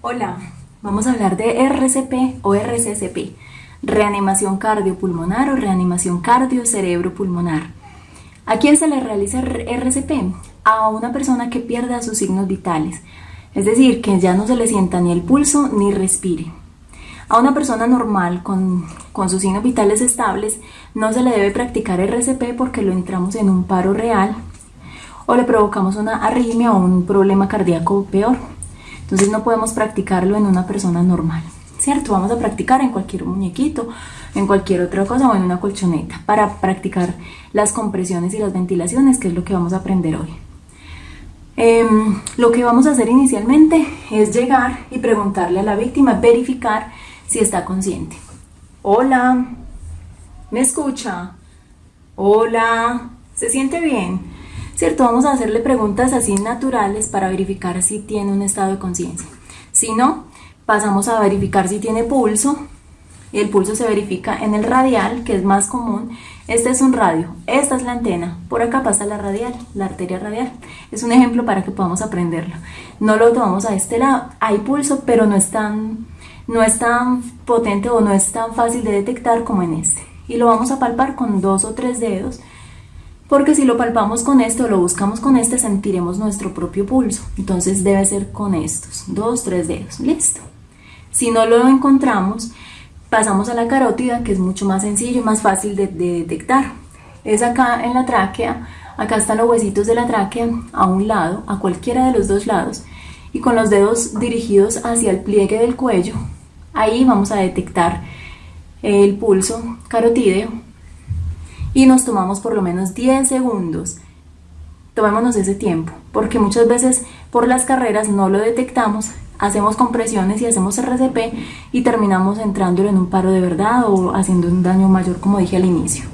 Hola, vamos a hablar de RCP o RCCP, reanimación cardiopulmonar o reanimación cardio-cerebro-pulmonar. ¿A quién se le realiza RCP? A una persona que pierda sus signos vitales, es decir, que ya no se le sienta ni el pulso ni respire. A una persona normal con, con sus signos vitales estables no se le debe practicar RCP porque lo entramos en un paro real o le provocamos una arritmia o un problema cardíaco peor. Entonces no podemos practicarlo en una persona normal, ¿cierto? Vamos a practicar en cualquier muñequito, en cualquier otra cosa o en una colchoneta para practicar las compresiones y las ventilaciones, que es lo que vamos a aprender hoy. Em, lo que vamos a hacer inicialmente es llegar y preguntarle a la víctima, verificar si está consciente. Hola, ¿me escucha? Hola, ¿se siente bien? ¿Cierto? Vamos a hacerle preguntas así naturales para verificar si tiene un estado de conciencia. Si no, pasamos a verificar si tiene pulso. El pulso se verifica en el radial, que es más común. Este es un radio, esta es la antena, por acá pasa la radial, la arteria radial. Es un ejemplo para que podamos aprenderlo. No lo tomamos a este lado, hay pulso, pero no es tan, no es tan potente o no es tan fácil de detectar como en este. Y lo vamos a palpar con dos o tres dedos porque si lo palpamos con este o lo buscamos con este, sentiremos nuestro propio pulso. Entonces debe ser con estos, dos, tres dedos. Listo. Si no lo encontramos, pasamos a la carótida, que es mucho más sencillo y más fácil de, detectar. Es acá en la tráquea, acá están los huesitos de la tráquea, a un lado, a cualquiera de los dos lados, y con los dedos dirigidos hacia el pliegue del cuello, ahí vamos a detectar el pulso carotídeo y nos tomamos por lo menos 10 segundos. Tomémonos ese tiempo, porque muchas veces por las carreras no lo detectamos, hacemos compresiones y hacemos RCP y terminamos entrándolo en un paro de verdad o haciendo un daño mayor como dije al inicio.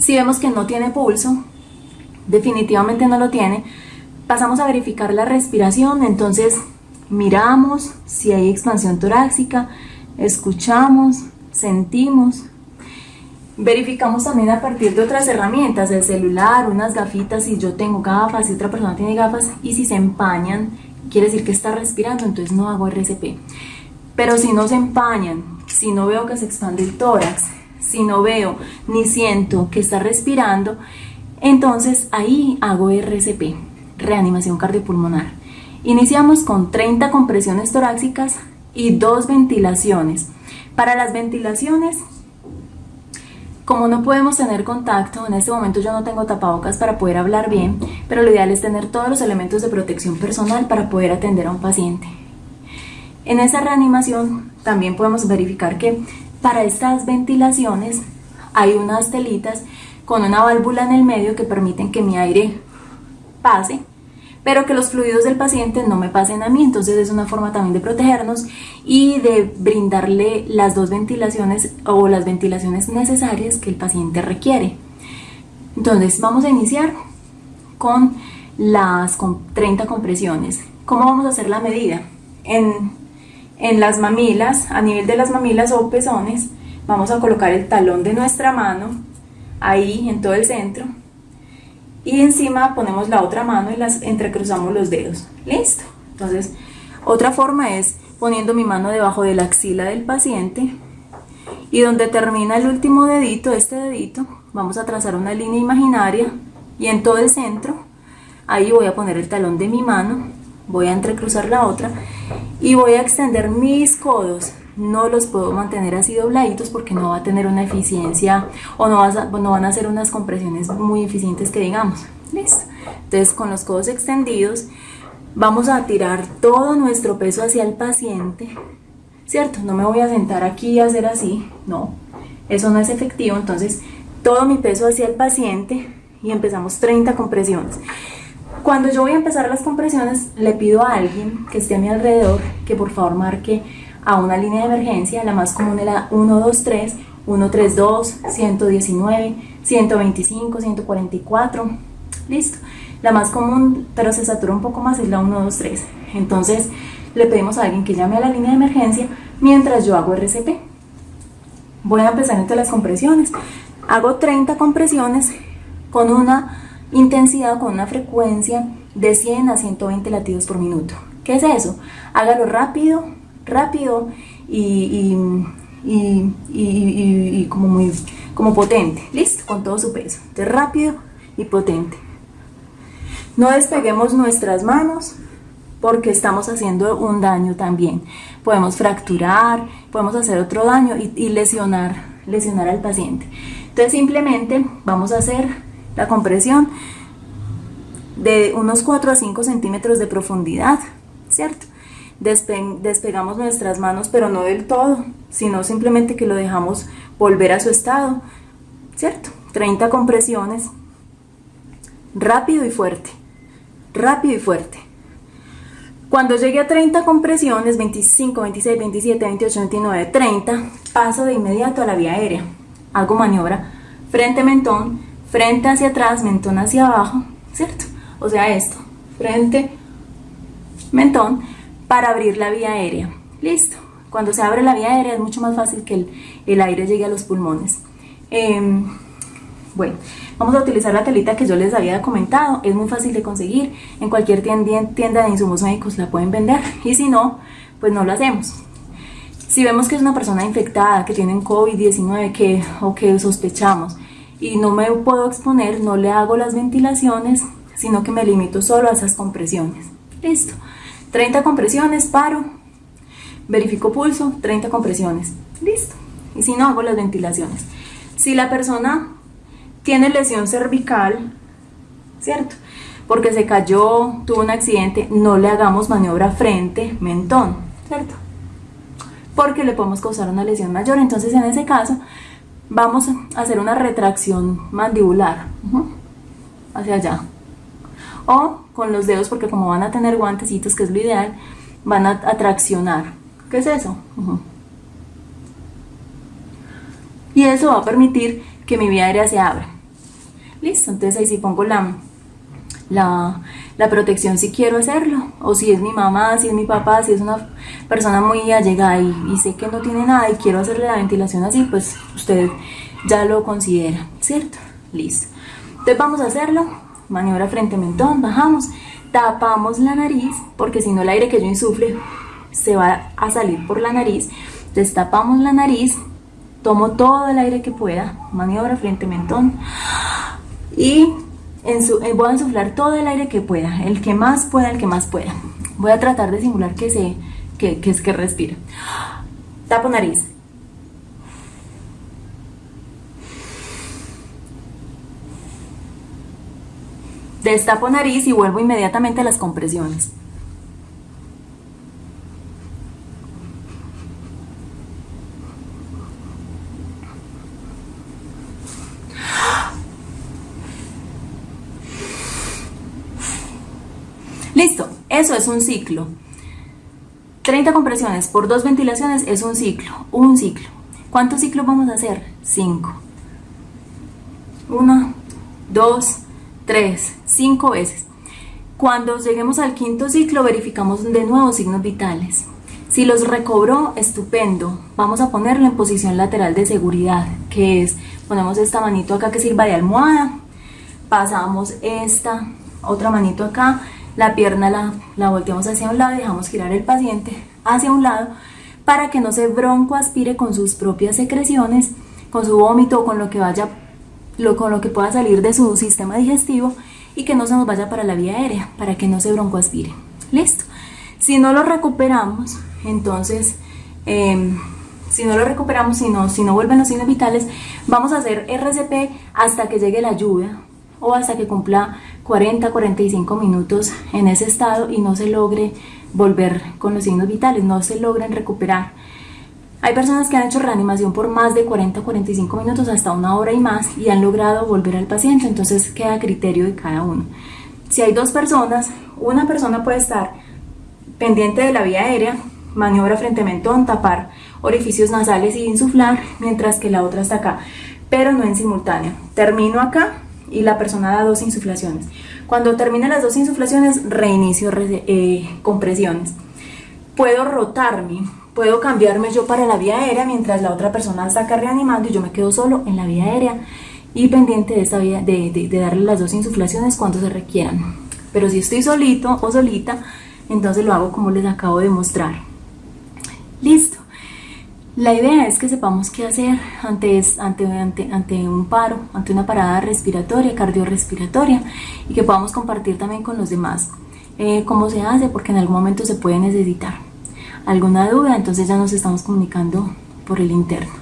Si vemos que no tiene pulso, definitivamente no lo tiene, pasamos a verificar la respiración, entonces miramos si hay expansión torácica, escuchamos, sentimos, Verificamos también a partir de otras herramientas, el celular, unas gafitas, si yo tengo gafas, si otra persona tiene gafas, y si se empañan, quiere decir que está respirando, entonces no hago RCP. Pero si no se empañan, si no veo que se expande el tórax, si no veo ni siento que está respirando, entonces ahí hago RCP, reanimación cardiopulmonar. Iniciamos con 30 compresiones torácicas y dos ventilaciones. Para las ventilaciones como no podemos tener contacto, en este momento yo no tengo tapabocas para poder hablar bien, pero lo ideal es tener todos los elementos de protección personal para poder atender a un paciente. En esa reanimación también podemos verificar que para estas ventilaciones hay unas telitas con una válvula en el medio que permiten que mi aire pase pero que los fluidos del paciente no me pasen a mí, entonces es una forma también de protegernos y de brindarle las dos ventilaciones o las ventilaciones necesarias que el paciente requiere. Entonces vamos a iniciar con las 30 compresiones. ¿Cómo vamos a hacer la medida? En, en las mamilas, a nivel de las mamilas o pezones, vamos a colocar el talón de nuestra mano ahí en todo el centro y encima ponemos la otra mano y las entrecruzamos los dedos. ¿Listo? Entonces, otra forma es poniendo mi mano debajo de la axila del paciente. Y donde termina el último dedito, este dedito, vamos a trazar una línea imaginaria. Y en todo el centro, ahí voy a poner el talón de mi mano, voy a entrecruzar la otra. Y voy a extender mis codos no los puedo mantener así dobladitos porque no va a tener una eficiencia o no, van a ser unas compresiones muy eficientes que digamos. Listo. Entonces con los codos extendidos vamos a tirar todo nuestro peso hacia el paciente, ¿cierto? No me voy a sentar aquí y hacer así, no, eso no es efectivo, entonces todo mi peso hacia el paciente y empezamos 30 compresiones. Cuando yo voy a empezar las compresiones, le pido a alguien que esté a mi alrededor que por favor marque a una línea de emergencia, la más común es la 123, 132, 119, 125, 144, listo. La más común, pero se satura un poco más, es la 123. Entonces, le pedimos a alguien que llame a la línea de emergencia mientras yo hago RCP. Voy a empezar entre las compresiones. Hago 30 compresiones con una intensidad, con una frecuencia de 100 a 120 latidos por minuto. ¿Qué es eso? Hágalo rápido, rápido y, y, como muy como potente, listo, con todo su peso, de rápido y potente. No despeguemos nuestras manos porque estamos haciendo un daño también. Podemos fracturar, podemos hacer otro daño y, lesionar, lesionar al paciente. Entonces simplemente vamos a hacer la compresión de unos 4 a 5 centímetros de profundidad, ¿cierto? Despegamos nuestras manos, pero no del todo, sino simplemente que lo dejamos volver a su estado, ¿cierto? 30 compresiones, rápido y fuerte, rápido y fuerte. Cuando llegue a 30 compresiones, 25, 26, 27, 28, 29, 30, paso de inmediato a la vía aérea. Hago maniobra frente-mentón, frente hacia atrás, mentón hacia abajo, ¿cierto? O sea, esto, frente, mentón, para abrir la vía aérea. Listo. Cuando se abre la vía aérea es mucho más fácil que el, aire llegue a los pulmones. Em, bueno, vamos a utilizar la telita que yo les había comentado, es muy fácil de conseguir, en cualquier tienda de insumos médicos la pueden vender y si no, pues no lo hacemos. Si vemos que es una persona infectada, que tiene COVID-19 que, o que sospechamos y no me puedo exponer, no le hago las ventilaciones, sino que me limito solo a esas compresiones. Listo. 30 compresiones, paro, verifico pulso, 30 compresiones, listo. Y si no, hago las ventilaciones. Si la persona tiene lesión cervical, ¿cierto? Porque se cayó, tuvo un accidente, no le hagamos maniobra frente, mentón, ¿cierto? Porque le podemos causar una lesión mayor. Entonces, en ese caso, vamos a hacer una retracción mandibular hacia allá. O con los dedos porque como van a tener guantecitos, que es lo ideal, van a, traccionar. ¿Qué es eso? Y eso va a permitir que mi vía aérea se abra. Listo, entonces ahí sí pongo la, la, la, protección si quiero hacerlo, o si es mi mamá, si es mi papá, si es una persona muy allegada y, y sé que no tiene nada y quiero hacerle la ventilación así, pues usted ya lo considera, ¿cierto? Listo. Entonces vamos a hacerlo maniobra frente mentón, bajamos, tapamos la nariz, porque si no el aire que yo insufle se va a salir por la nariz, destapamos la nariz, tomo todo el aire que pueda, maniobra frente mentón, y en su, eh, voy a insuflar todo el aire que pueda, el que más pueda, el que más pueda. Voy a tratar de simular que, se, que, que es que respira. Tapo nariz, Destapo nariz y vuelvo inmediatamente a las compresiones. Listo, eso es un ciclo. 30 compresiones por dos ventilaciones es un ciclo, un ciclo. ¿Cuántos ciclos vamos a hacer? 5. 1, 2, 3, 5 veces. Cuando lleguemos al quinto ciclo verificamos de nuevo signos vitales. Si los recobró, estupendo. Vamos a ponerlo en posición lateral de seguridad, que es, ponemos esta manito acá que sirva de almohada, pasamos esta otra manito acá, la pierna la, la volteamos hacia un lado y dejamos girar el paciente hacia un lado para que no se bronco aspire con sus propias secreciones, con su vómito o con lo que vaya lo, con lo que pueda salir de su sistema digestivo y que no se nos vaya para la vía aérea, para que no se broncoaspire. Listo. Si no lo recuperamos, entonces, em, si no lo recuperamos, si no, si no vuelven los signos vitales, vamos a hacer RCP hasta que llegue la ayuda o hasta que cumpla 40, 45 minutos en ese estado y no se logre volver con los signos vitales, no se logren recuperar. Hay personas que han hecho reanimación por más de 40 45 minutos, hasta una hora y más, y han logrado volver al paciente, entonces queda a criterio de cada uno. Si hay dos personas, una persona puede estar pendiente de la vía aérea, maniobra frente mentón, tapar orificios nasales y insuflar, mientras que la otra está acá, pero no en simultáneo. Termino acá y la persona da dos insuflaciones. Cuando termine las dos insuflaciones, reinicio eh, compresiones. Puedo rotarme puedo cambiarme yo para la vía aérea mientras la otra persona acá reanimando y yo me quedo solo en la vía aérea y pendiente de, esta vía, de, darle las dos insuflaciones cuando se requieran. Pero si estoy solito o solita, entonces lo hago como les acabo de mostrar. Listo. La idea es que sepamos qué hacer ante, ante, ante, un paro, ante una parada respiratoria, cardiorrespiratoria y que podamos compartir también con los demás eh, cómo se hace porque en algún momento se puede necesitar. ¿Alguna duda? Entonces ya nos estamos comunicando por el interno.